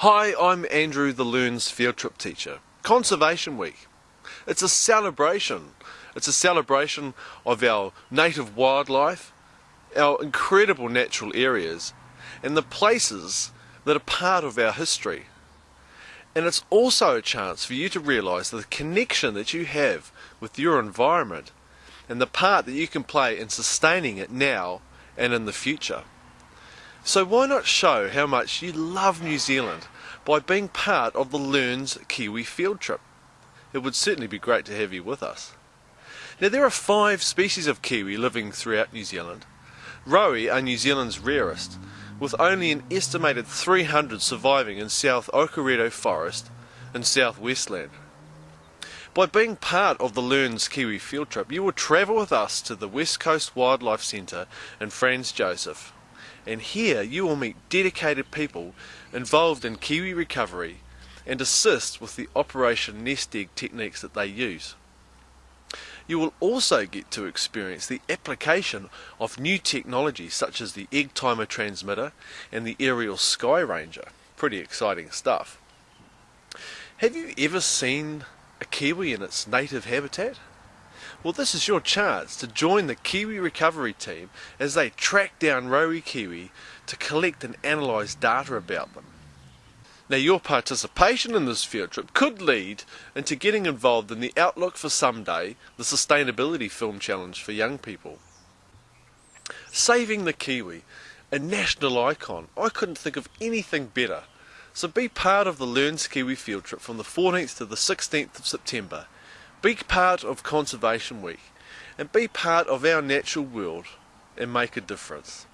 Hi, I'm Andrew the LEARNZ field trip teacher. Conservation Week. It's a celebration. It's a celebration of our native wildlife, our incredible natural areas, and the places that are part of our history. And it's also a chance for you to realise the connection that you have with your environment and the part that you can play in sustaining it now and in the future. So why not show how much you love New Zealand by being part of the LEARNZ Kiwi field trip? It would certainly be great to have you with us. Now there are five species of kiwi living throughout New Zealand. Rowi are New Zealand's rarest, with only an estimated 300 surviving in South Okarito Forest and South Westland. By being part of the LEARNZ Kiwi field trip, you will travel with us to the West Coast Wildlife Centre in Franz Josef and here you will meet dedicated people involved in kiwi recovery and assist with the Operation Nest Egg techniques that they use. You will also get to experience the application of new technology such as the Egg Timer Transmitter and the Aerial Sky Ranger. Pretty exciting stuff. Have you ever seen a kiwi in its native habitat? Well, this is your chance to join the Kiwi Recovery team as they track down Rowi Kiwi to collect and analyse data about them. Now, your participation in this field trip could lead into getting involved in the Outlook for Someday, the Sustainability Film Challenge for young people. Saving the Kiwi, a national icon. I couldn't think of anything better. So be part of the Learn Kiwi field trip from the 14th to the 16th of September be part of Conservation Week and be part of our natural world and make a difference.